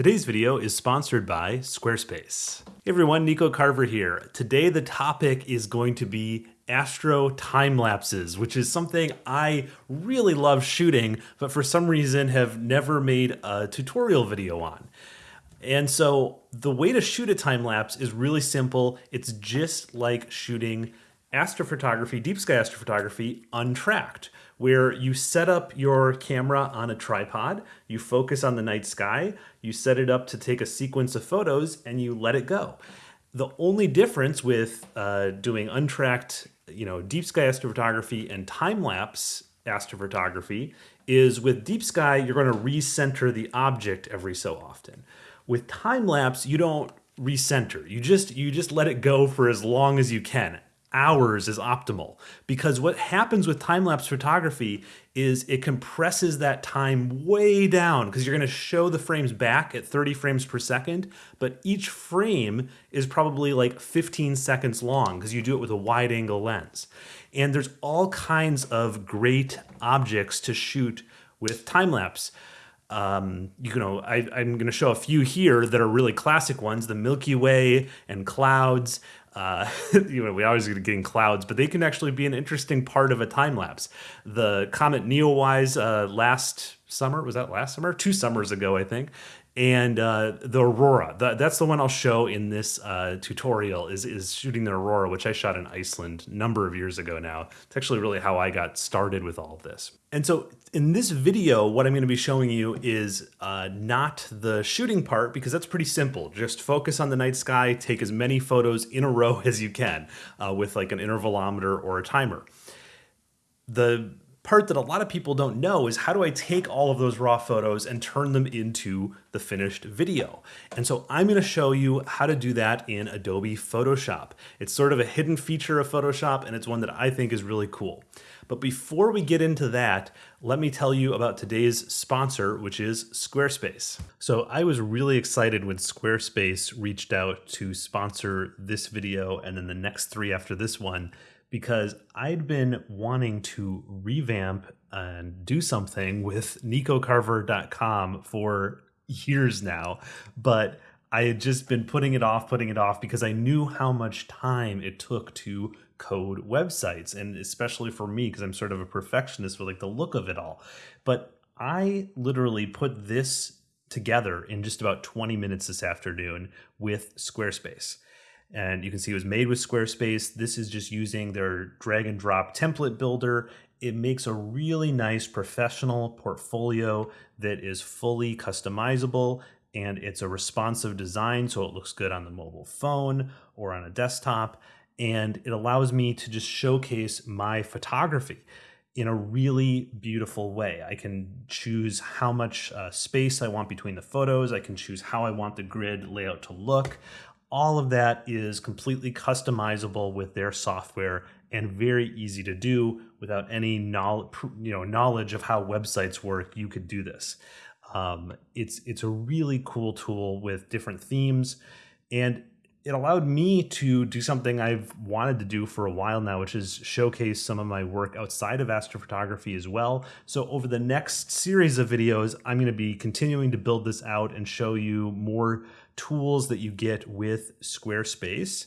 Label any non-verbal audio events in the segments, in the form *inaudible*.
Today's video is sponsored by Squarespace. Hey everyone, Nico Carver here. Today the topic is going to be astro time lapses, which is something I really love shooting, but for some reason have never made a tutorial video on. And so the way to shoot a time lapse is really simple. It's just like shooting astrophotography, deep sky astrophotography, untracked, where you set up your camera on a tripod, you focus on the night sky, you set it up to take a sequence of photos, and you let it go. The only difference with uh, doing untracked, you know, deep sky astrophotography and time lapse astrophotography is with deep sky, you're going to recenter the object every so often. With time lapse, you don't recenter. You just you just let it go for as long as you can hours is optimal. Because what happens with time-lapse photography is it compresses that time way down because you're going to show the frames back at 30 frames per second but each frame is probably like 15 seconds long because you do it with a wide angle lens. And there's all kinds of great objects to shoot with time-lapse. Um, you know, I, am going to show a few here that are really classic ones, the Milky Way and clouds. Uh, *laughs* you know, we always get getting clouds, but they can actually be an interesting part of a time lapse. The comet Neowise uh, last summer was that last summer, two summers ago, I think, and uh, the aurora. The, that's the one I'll show in this uh, tutorial is is shooting the aurora, which I shot in Iceland a number of years ago now. It's actually really how I got started with all of this. And so in this video, what I'm going to be showing you is uh, not the shooting part because that's pretty simple. Just focus on the night sky, take as many photos in a row *laughs* as you can uh, with like an intervalometer or a timer. The part that a lot of people don't know is how do I take all of those raw photos and turn them into the finished video? And so I'm going to show you how to do that in Adobe Photoshop. It's sort of a hidden feature of Photoshop and it's one that I think is really cool. But before we get into that, let me tell you about today's sponsor, which is Squarespace. So I was really excited when Squarespace reached out to sponsor this video and then the next three after this one because I'd been wanting to revamp and do something with nicocarver.com for years now, but I had just been putting it off, putting it off because I knew how much time it took to code websites and especially for me because I'm sort of a perfectionist with like the look of it all. But I literally put this together in just about 20 minutes this afternoon with Squarespace and you can see it was made with Squarespace. This is just using their drag and drop template builder. It makes a really nice professional portfolio that is fully customizable and it's a responsive design so it looks good on the mobile phone or on a desktop and it allows me to just showcase my photography in a really beautiful way. I can choose how much uh, space I want between the photos. I can choose how I want the grid layout to look all of that is completely customizable with their software and very easy to do without any knowledge, you know, knowledge of how websites work. You could do this. Um, it's it's a really cool tool with different themes, and it allowed me to do something I've wanted to do for a while now, which is showcase some of my work outside of astrophotography as well. So over the next series of videos, I'm going to be continuing to build this out and show you more tools that you get with Squarespace.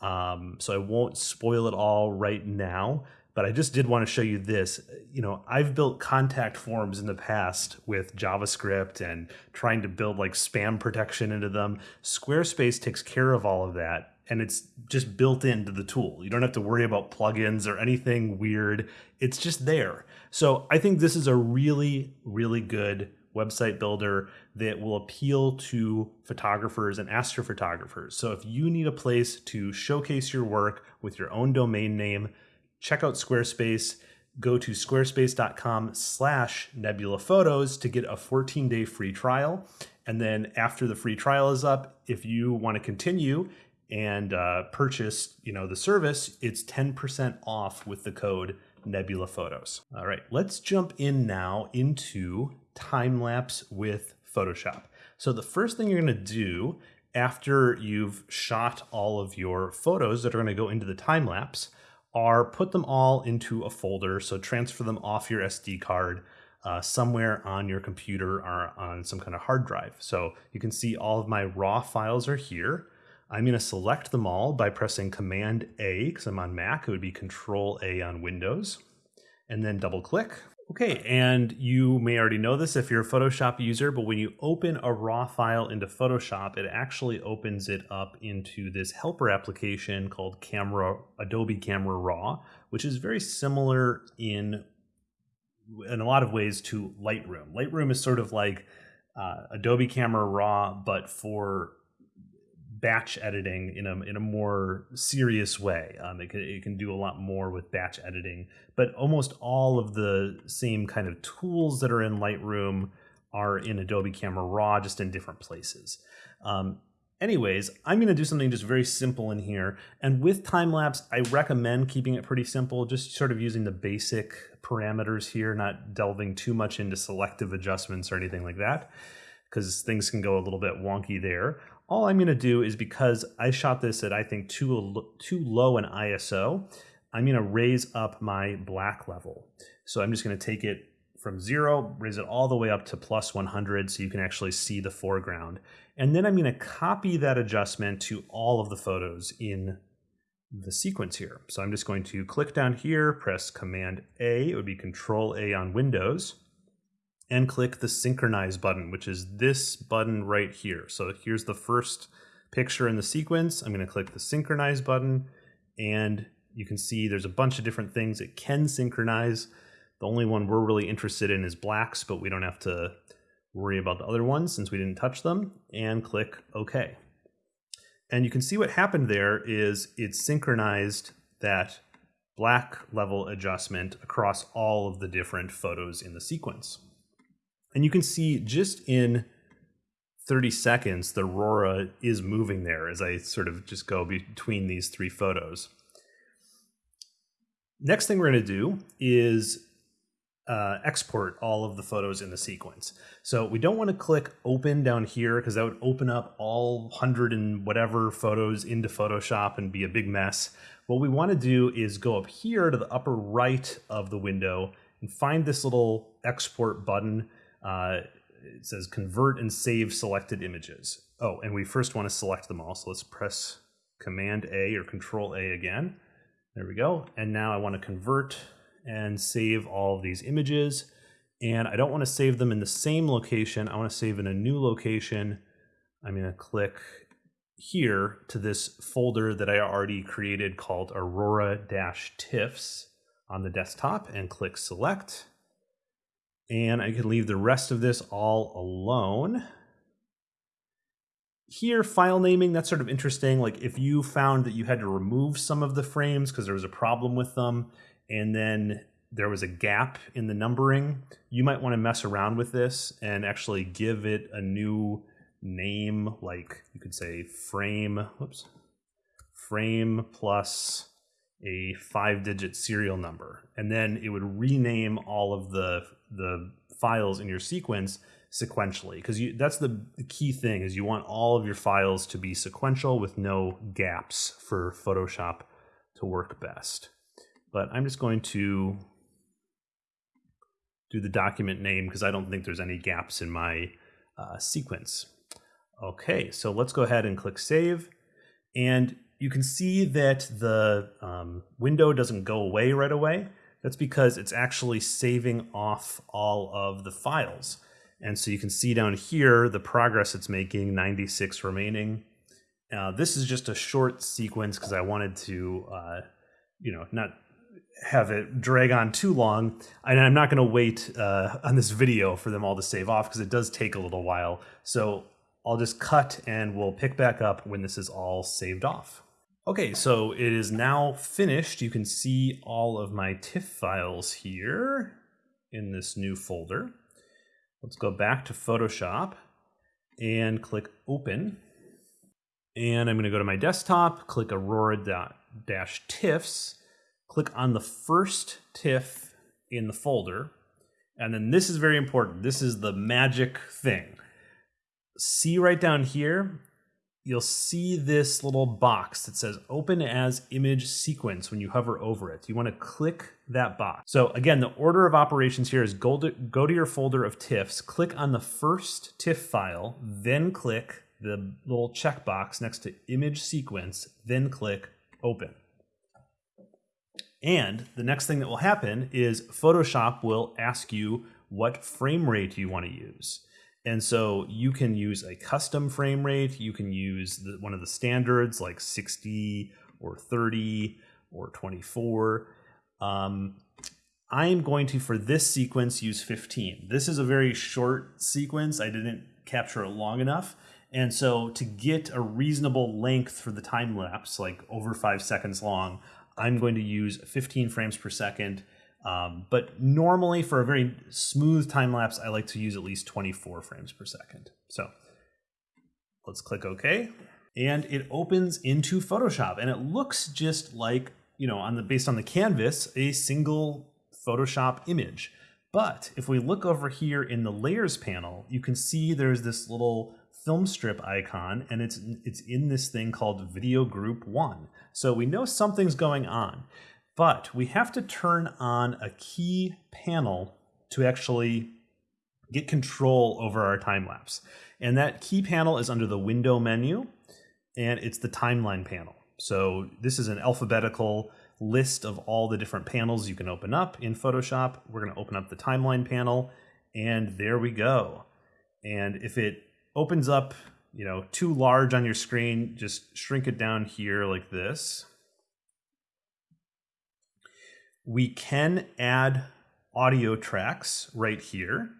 Um, so I won't spoil it all right now, but I just did want to show you this. You know, I've built contact forms in the past with JavaScript and trying to build like spam protection into them. Squarespace takes care of all of that and it's just built into the tool. You don't have to worry about plugins or anything weird. It's just there. So I think this is a really, really good website builder that will appeal to photographers and astrophotographers. So if you need a place to showcase your work with your own domain name, check out Squarespace. Go to squarespace.com slash nebula photos to get a 14 day free trial. And then after the free trial is up, if you want to continue and uh, purchase you know the service, it's 10% off with the code Nebula Photos. All right, let's jump in now into time lapse with Photoshop. So the first thing you're going to do after you've shot all of your photos that are going to go into the time lapse are put them all into a folder. So transfer them off your SD card uh, somewhere on your computer or on some kind of hard drive. So you can see all of my raw files are here. I'm going to select them all by pressing Command A because I'm on Mac. It would be Control A on Windows, and then double click. Okay, and you may already know this if you're a Photoshop user, but when you open a raw file into Photoshop, it actually opens it up into this helper application called Camera Adobe Camera Raw, which is very similar in in a lot of ways to Lightroom. Lightroom is sort of like uh, Adobe Camera Raw, but for batch editing in a in a more serious way. Um, it can it can do a lot more with batch editing, but almost all of the same kind of tools that are in Lightroom are in Adobe Camera Raw, just in different places. Um, anyways, I'm going to do something just very simple in here. And with time lapse, I recommend keeping it pretty simple, just sort of using the basic parameters here, not delving too much into selective adjustments or anything like that, because things can go a little bit wonky there all I'm going to do is because I shot this at I think too too low an ISO, I'm going to raise up my black level. So I'm just going to take it from zero, raise it all the way up to plus 100 so you can actually see the foreground. And then I'm going to copy that adjustment to all of the photos in the sequence here. So I'm just going to click down here, press Command A, it would be Control A on Windows, and click the synchronize button, which is this button right here. So here's the first picture in the sequence. I'm going to click the synchronize button and you can see there's a bunch of different things it can synchronize. The only one we're really interested in is blacks, but we don't have to worry about the other ones since we didn't touch them and click OK. And you can see what happened there is it synchronized that black level adjustment across all of the different photos in the sequence. And you can see just in 30 seconds, the Aurora is moving there as I sort of just go between these three photos. Next thing we're going to do is uh, export all of the photos in the sequence. So we don't want to click open down here because that would open up all hundred and whatever photos into Photoshop and be a big mess. What we want to do is go up here to the upper right of the window and find this little export button uh, it says convert and save selected images. Oh, and we first want to select them all. So let's press Command A or Control A again. There we go. And now I want to convert and save all of these images. And I don't want to save them in the same location. I want to save in a new location. I'm going to click here to this folder that I already created called Aurora-TIFFs on the desktop and click select. And I can leave the rest of this all alone. Here, file naming, that's sort of interesting. Like if you found that you had to remove some of the frames because there was a problem with them, and then there was a gap in the numbering, you might want to mess around with this and actually give it a new name, like you could say frame, whoops, frame plus a five digit serial number. And then it would rename all of the the files in your sequence sequentially because that's the, key thing is you want all of your files to be sequential with no gaps for Photoshop to work best. But I'm just going to do the document name because I don't think there's any gaps in my uh, sequence. Okay, so let's go ahead and click save. And you can see that the um, window doesn't go away right away. That's because it's actually saving off all of the files. And so you can see down here the progress it's making, 96 remaining. Uh, this is just a short sequence because I wanted to, uh, you know, not have it drag on too long. And I'm not going to wait uh, on this video for them all to save off because it does take a little while. So I'll just cut and we'll pick back up when this is all saved off. Okay, so it is now finished. You can see all of my TIFF files here in this new folder. Let's go back to Photoshop and click Open. And I'm going to go to my desktop, click Aurora-TIFFs, click on the first TIFF in the folder. And then this is very important. This is the magic thing. See right down here, you'll see this little box that says open as image sequence when you hover over it. You want to click that box. So again, the order of operations here is go to, go to your folder of TIFFs, click on the first TIFF file, then click the little checkbox next to image sequence, then click open. And the next thing that will happen is Photoshop will ask you what frame rate you want to use. And so you can use a custom frame rate. You can use the, one of the standards like 60 or 30 or 24. Um, I'm going to, for this sequence, use 15. This is a very short sequence. I didn't capture it long enough. And so to get a reasonable length for the time lapse, like over five seconds long, I'm going to use 15 frames per second um, but normally for a very smooth time lapse, I like to use at least 24 frames per second. So let's click OK. And it opens into Photoshop and it looks just like, you know, on the based on the canvas, a single Photoshop image. But if we look over here in the layers panel, you can see there's this little film strip icon and it's it's in this thing called video group 1. So we know something's going on. But we have to turn on a key panel to actually get control over our time lapse. And that key panel is under the window menu and it's the timeline panel. So this is an alphabetical list of all the different panels you can open up in Photoshop. We're going to open up the timeline panel and there we go. And if it opens up, you know, too large on your screen, just shrink it down here like this we can add audio tracks right here.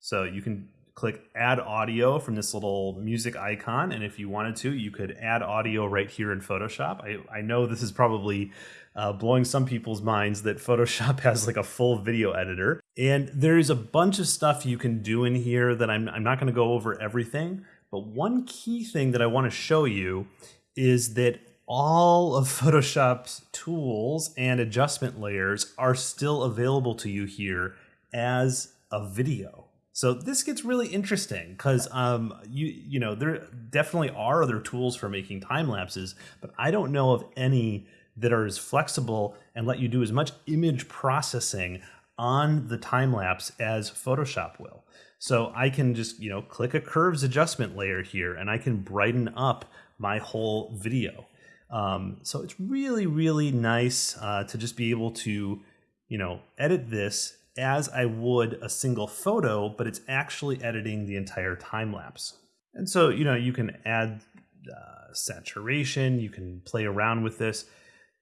So you can click add audio from this little music icon. And if you wanted to, you could add audio right here in Photoshop. I, I know this is probably uh, blowing some people's minds that *laughs* Photoshop has like a full video editor. And there's a bunch of stuff you can do in here that I'm, I'm not going to go over everything. But one key thing that I want to show you is that all of Photoshop's tools and adjustment layers are still available to you here as a video. So this gets really interesting because um, you you know there definitely are other tools for making time lapses, but I don't know of any that are as flexible and let you do as much image processing on the time lapse as Photoshop will. So I can just you know click a curves adjustment layer here and I can brighten up my whole video. Um, so it's really, really nice uh, to just be able to, you know, edit this as I would a single photo, but it's actually editing the entire time lapse. And so, you know, you can add uh, saturation, you can play around with this.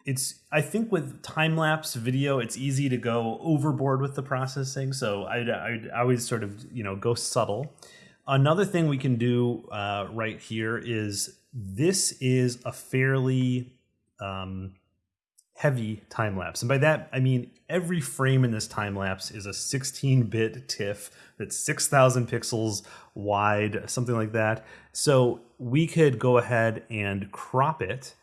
It's, I think with time lapse video, it's easy to go overboard with the processing. So I'd, I'd always sort of, you know, go subtle. Another thing we can do uh, right here is this is a fairly um, heavy time lapse. And by that, I mean every frame in this time lapse is a 16 bit TIFF that's 6,000 pixels wide, something like that. So we could go ahead and crop it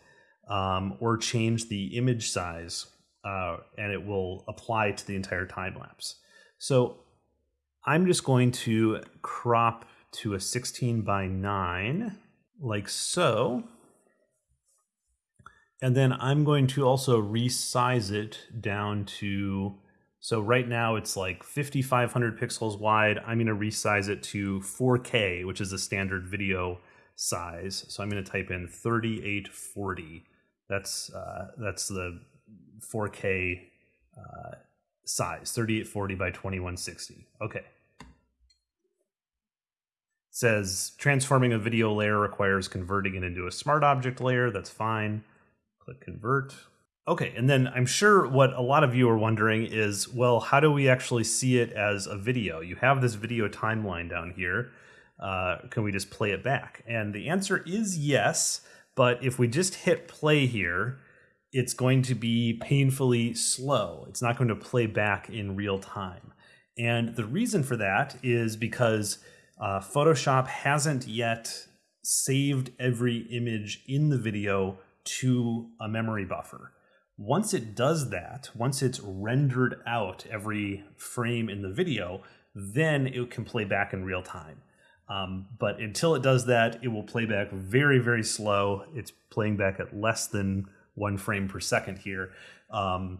um, or change the image size uh, and it will apply to the entire time lapse. So I'm just going to crop to a 16 by 9 like so. And then I'm going to also resize it down to, so right now it's like 5,500 pixels wide. I'm going to resize it to 4K, which is a standard video size. So I'm going to type in 3840. That's, uh, that's the 4K uh, size, 3840 by 2160. Okay says transforming a video layer requires converting it into a smart object layer. That's fine. Click convert. Okay, and then I'm sure what a lot of you are wondering is, well, how do we actually see it as a video? You have this video timeline down here. Uh, can we just play it back? And the answer is yes, but if we just hit play here, it's going to be painfully slow. It's not going to play back in real time. And the reason for that is because uh, Photoshop hasn't yet saved every image in the video to a memory buffer. Once it does that, once it's rendered out every frame in the video, then it can play back in real time. Um, but until it does that, it will play back very, very slow. It's playing back at less than one frame per second here. Um,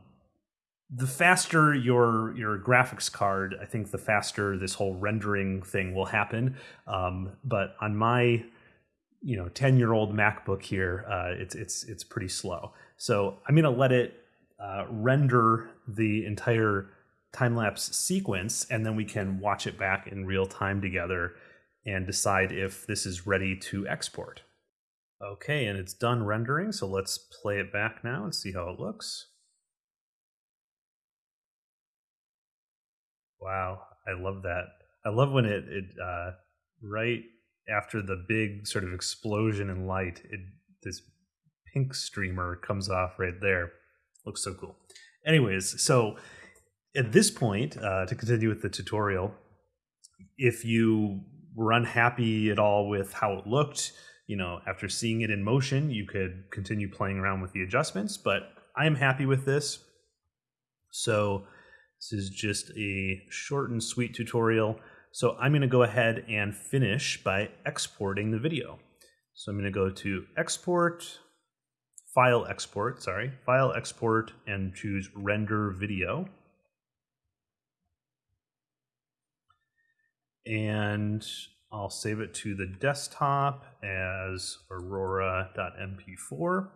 the faster your your graphics card, I think the faster this whole rendering thing will happen. Um, but on my you know 10 year old MacBook here, uh, it's it's it's pretty slow. So I'm gonna let it uh, render the entire time lapse sequence, and then we can watch it back in real time together and decide if this is ready to export. Okay, and it's done rendering, so let's play it back now and see how it looks. Wow, I love that. I love when it, it uh, right after the big sort of explosion in light, it this pink streamer comes off right there. Looks so cool. Anyways, so at this point, uh, to continue with the tutorial, if you were unhappy at all with how it looked, you know, after seeing it in motion, you could continue playing around with the adjustments, but I'm happy with this. So this is just a short and sweet tutorial. So I'm going to go ahead and finish by exporting the video. So I'm going to go to export, file export, sorry, file export and choose render video. And I'll save it to the desktop as aurora.mp4.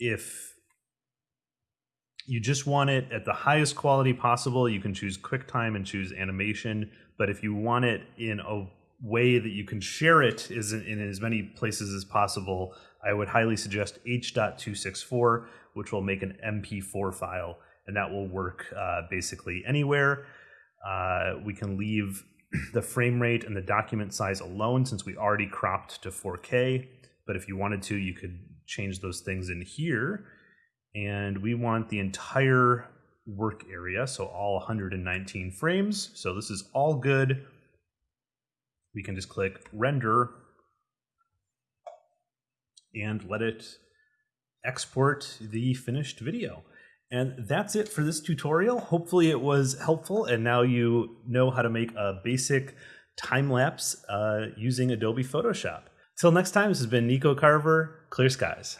If you just want it at the highest quality possible, you can choose QuickTime and choose animation. But if you want it in a way that you can share it is in as many places as possible, I would highly suggest H.264, which will make an MP4 file, and that will work uh, basically anywhere. Uh, we can leave *clears throat* the frame rate and the document size alone since we already cropped to 4K. But if you wanted to, you could change those things in here and we want the entire work area, so all 119 frames. So this is all good. We can just click render and let it export the finished video. And that's it for this tutorial. Hopefully it was helpful and now you know how to make a basic time lapse uh, using Adobe Photoshop. Till next time, this has been Nico Carver, Clear Skies.